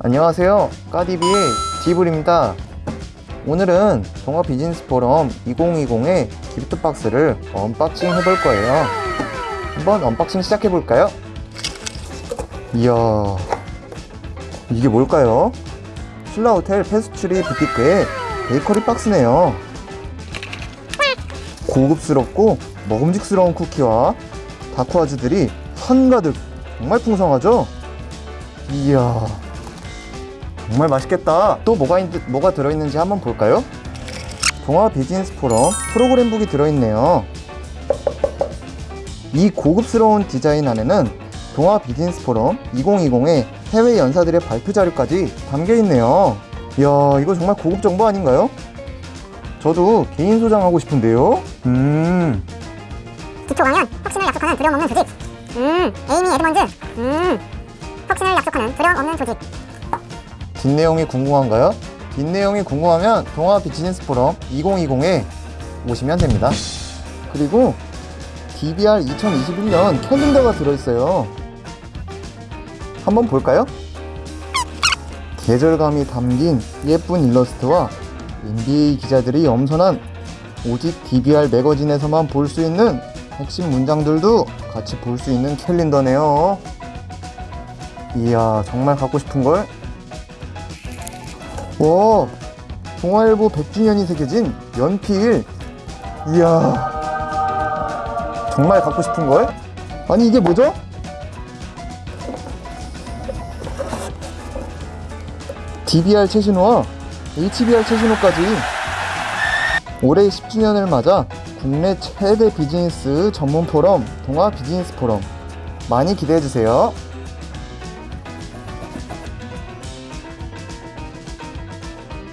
안녕하세요 까디비의 디블입니다 오늘은 동아 비즈니스 포럼 2020의 gift box를 unboxing 해볼 거예요 한번 unboxing 시작해 볼까요? 이야 이게 뭘까요? 신라호텔 pastry boutique의 베이커리 박스네요 고급스럽고 먹음직스러운 쿠키와 다쿠아즈들이 한가득 정말 풍성하죠? 이야 정말 맛있겠다. 또 뭐가, 있, 뭐가 들어있는지 한번 볼까요? 동아 비즈니스 포럼 프로그램북이 들어있네요. 이 고급스러운 디자인 안에는 동아 비즈니스 포럼 2020의 해외 연사들의 발표 자료까지 담겨있네요. 이야 이거 정말 고급 정보 아닌가요? 저도 개인 소장하고 싶은데요? 음. 기초 강연 혁신을 약속하는 두려움 없는 조직. 음 에이미 에드먼즈 음 혁신을 약속하는 두려움 없는 조직 뒷내용이 궁금한가요? 뒷내용이 궁금하면 동아 비즈니스 포럼 2020에 오시면 됩니다. 그리고 DBR 2021년 캘린더가 들어있어요. 한번 볼까요? 계절감이 담긴 예쁜 일러스트와 NBA 기자들이 엄선한 오직 DBR 매거진에서만 볼 수 있는 핵심 문장들도 같이 볼 수 있는 캘린더네요. 이야, 정말 갖고 싶은걸? 와 동아일보 100주년이 새겨진 연필 이야 정말 갖고 싶은걸? 아니 이게 뭐죠? DBR 최신호와 HBR 최신호까지 올해 10주년을 맞아 국내 최대 비즈니스 전문 포럼 동아 비즈니스 포럼 많이 기대해주세요